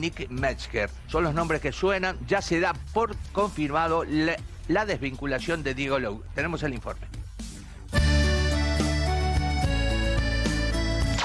Nick Metzger. Son los nombres que suenan. Ya se da por confirmado la, la desvinculación de Diego Lowe. Tenemos el informe.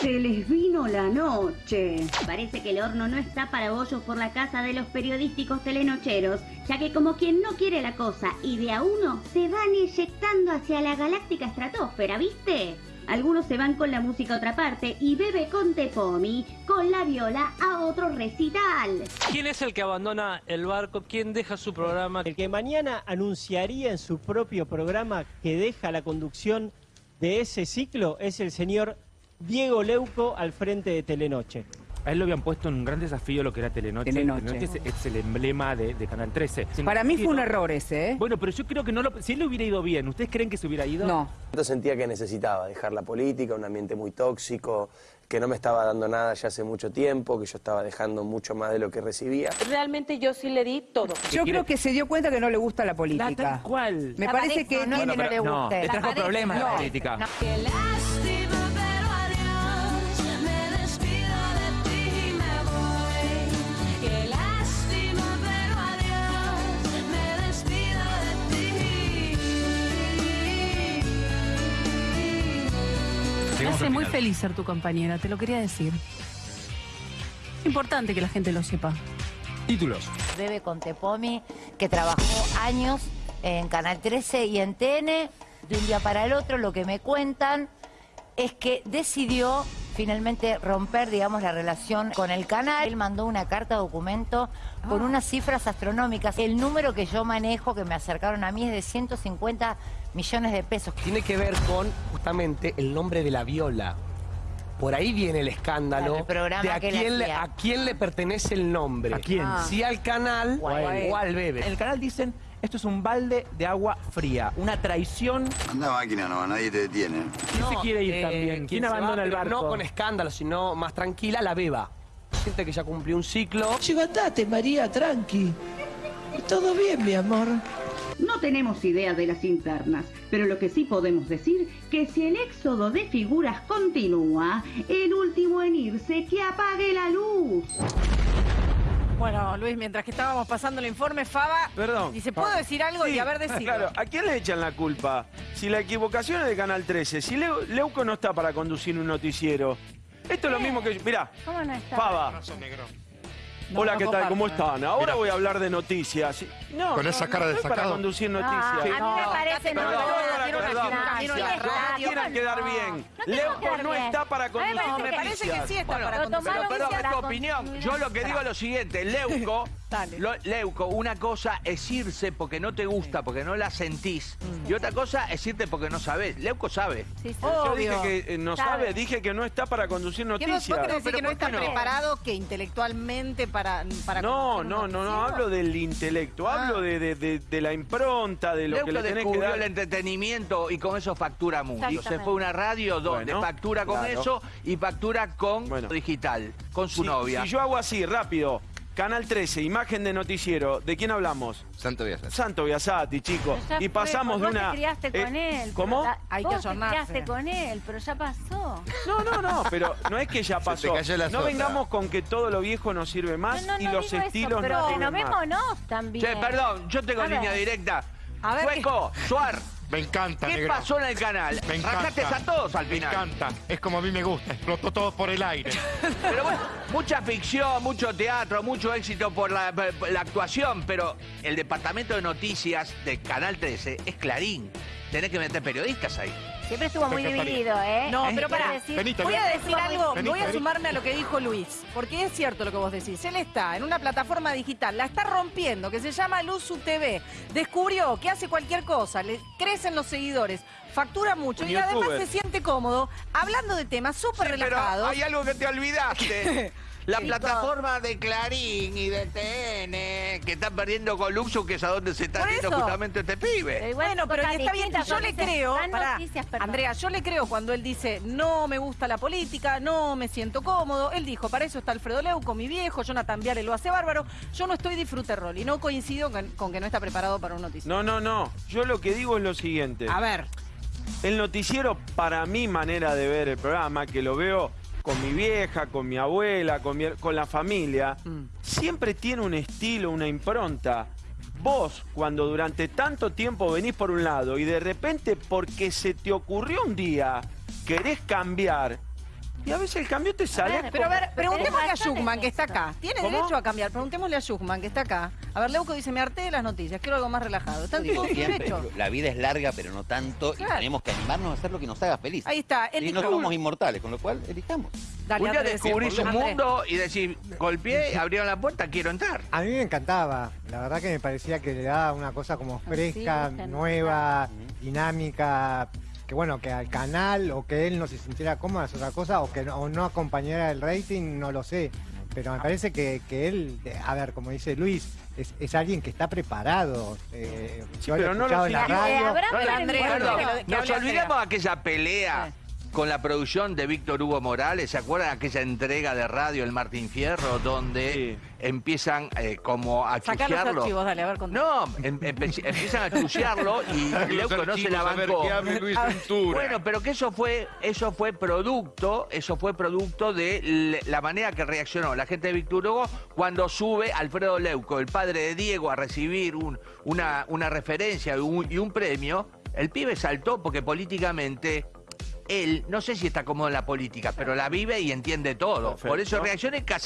Se les vino la noche. Parece que el horno no está para bollos por la casa de los periodísticos telenocheros, ya que como quien no quiere la cosa y de a uno, se van eyectando hacia la galáctica estratosfera, ¿viste? Algunos se van con la música a otra parte y bebe con Tepomi, con la viola a otro recital. ¿Quién es el que abandona el barco? ¿Quién deja su programa? El que mañana anunciaría en su propio programa que deja la conducción de ese ciclo es el señor Diego Leuco al frente de Telenoche. A él lo habían puesto en un gran desafío lo que era Telenoche. Telenoche. es, es el emblema de, de Canal 13. Para mí fue un No- error ese, ¿eh? Bueno, pero yo creo que no lo... Si él le hubiera ido bien, ¿ustedes creen que se hubiera ido? No. Yo sentía que necesitaba dejar la política, un ambiente muy tóxico, que no me estaba dando nada ya hace mucho tiempo, que yo estaba dejando mucho más de lo que recibía. Realmente yo sí le di todo. Yo creo que se dio cuenta que no le gusta la La, política. tal cual. Me La parece pareja, que no no le no, guste. le trajo problemas la política. Hace muy feliz ser tu compañera, te lo quería decir. Es importante que la gente lo sepa. Títulos. Bebe con Tepomi, que trabajó años en Canal 13 y en TN. De un día para el otro, lo que me cuentan es que decidió finalmente romper, digamos, la relación con el canal. Él mandó una carta documento con unas cifras astronómicas. El número que yo manejo, que me acercaron a mí, es de 150 millones de pesos. Tiene que ver con justamente el nombre de la viola. Por ahí viene el escándalo Claro, el programa de a que quién, le, hacía. a quién le pertenece el nombre. ¿A quién? Ah. Si al canal O a él. o al bebé. En el canal dicen, esto es un balde de agua fría, una traición. Anda máquina nomás, nadie te detiene. ¿Quién se quiere ir también? ¿Quién va, abandona el barco? No con escándalo, sino más tranquila, la beba. Siente que ya cumplió un ciclo. Chico, andate, María, tranqui. Todo bien, mi amor. No tenemos idea de las internas, pero lo que sí podemos decir que si el éxodo de figuras continúa, el último en irse que apague la luz. Bueno, Luis, mientras que estábamos pasando el informe, Faba Perdón. dice, ¿puedo Faba. decir algo? Sí, Y a ver, decirlo. Claro, ¿a quién le echan la culpa? Si la equivocación es de Canal 13, si Leu- Leuco no está para conducir un noticiero. Esto es lo mismo que... Mirá, ¿Cómo no está? Fava. No, Hola, no ¿qué tal? ¿Cómo están? Ahora voy a hablar de noticias. No, Con no, esa no cara de estoy para sacado. conducir No, noticias. a mí me parece Perdón, no, perdón, quiero perdón. una quiero una No radio. quieran quedar bien. no quedar no bien. está para conducir No, me parece que sí está Bueno, para conducir. Pero, pero Para es tu opinión. Yo lo que digo es lo siguiente. Leuco, Dale. lo- Leuco, una cosa es irse porque no te gusta, porque no la sentís. Y otra cosa es irte porque no sabes. Leuco sabe. Sí, sí. Yo Obvio. dije que eh, no Sabe. sabe, dije que no está para conducir ¿Qué vos, vos noticias. querés decir pero que no ¿por está no? preparado que intelectualmente para, para No, no, no, no, hablo del intelecto, Ah. hablo de, de- de- de la impronta, de lo Leuco que le tenés que dar. el entretenimiento y con eso factura mucho. Se fue a una radio donde Bueno, factura con claro. eso y factura con Bueno. digital, con su Si- novia. Si yo hago así, rápido, Canal 13, imagen de noticiero, ¿de quién hablamos? Santo Biasat. Santo Biasati, chicos. Y fue, pasamos de vos una... te criaste eh, con él. ¿Cómo? ta- Hay que vos te criaste con él, pero ya pasó. No, no, no, pero no es que ya te pasó. cayó la no sota. vengamos con que todo lo viejo no sirve más No, no, y no los digo eso, estilos pero no sirven más. renovémonos también. Che, perdón, yo tengo A línea ver. directa. A ver, Sueco, Suar, Me encanta, ¿qué negro. pasó en el canal? Me encanta. A todos al Me final. encanta. Es como a mí me gusta. Explotó todo por el aire. Pero bueno, mucha ficción, mucho teatro, mucho éxito por la, por la actuación, pero el departamento de noticias de Canal 13 es Clarín. Tenés que meter periodistas ahí. Siempre estuvo muy dividido, ¿eh? No, pero pará. decir- Voy a decir algo, voy a sumarme a lo que dijo Luis, porque es cierto lo que vos decís. Él está en una plataforma digital, la está rompiendo, que se llama Luzu TV. Descubrió que hace cualquier cosa, le crecen los seguidores, factura mucho y además se siente cómodo hablando de temas súper Sí, pero relajados. hay algo que te olvidaste. La plataforma de Clarín y de TN que están perdiendo con Luxo, que es a donde se está yendo justamente este pibe. Igual Bueno, pero cosas está bien, yo le creo, pará, noticias. Andrea, yo le creo cuando él dice, no me gusta la política, no me siento cómodo. Él dijo, para eso está Alfredo Leuco, mi viejo, Jonathan Viale lo hace bárbaro. Yo no estoy disfrute rol y no coincido con, con que no está preparado para un noticiero. No, no, no. Yo lo que digo es lo siguiente. A ver, El noticiero, para mi manera de ver el programa, que lo veo con mi vieja, con mi abuela, con, mi- con la familia, siempre tiene un estilo, una impronta. Vos, cuando durante tanto tiempo venís por un lado y de repente porque se te ocurrió un día, querés cambiar, y a veces el cambio te sale... Pero a ver, preguntémosle a Schuchman, que está acá. ¿Tiene ¿Cómo? derecho a cambiar? Preguntémosle a Schuchman, que está acá. A ver, Leuco dice, me harté de las noticias, quiero algo más relajado. Está en Digo todo su siempre, derecho. la vida es larga, pero no tanto, Claro. y tenemos que animarnos a hacer lo que nos haga feliz. Ahí está, él Y no somos inmortales, con lo cual elijamos. Dale, un día un Andrés. mundo y decís, golpeé, abrieron la puerta, quiero entrar. A mí me encantaba, la verdad que me parecía que le daba una cosa como fresca, gusta, ¿no? nueva, dinámica, que bueno, que al canal o que él no se sintiera cómodo es otra cosa, o que no, o no acompañara el rating, no lo sé. Pero me parece que, que él, a ver, como dice Luis, es, es alguien que está preparado. eh, yo lo he pero no lo en la siguió. radio. Eh, habrá No, no, que nos olvidamos de aquella pelea con la producción de Víctor Hugo Morales. ¿Se acuerdan de aquella entrega de radio, el Martín Fierro, donde empiezan eh, como a Sacá los chuchearlo? archivos, dale, a ver, contá. No, em- empiezan a chuchearlo y Leuco no se la a ver bancó. qué hable Luis Ventura. Bueno, pero que eso fue, eso fue producto, eso fue producto de la manera que reaccionó la gente de Víctor Hugo cuando sube Alfredo Leuco, el padre de Diego, a recibir un- una, una referencia y un, y un premio. El pibe saltó porque políticamente él, no sé si está cómodo en la política, pero la vive y entiende todo. Por eso reacciona y casi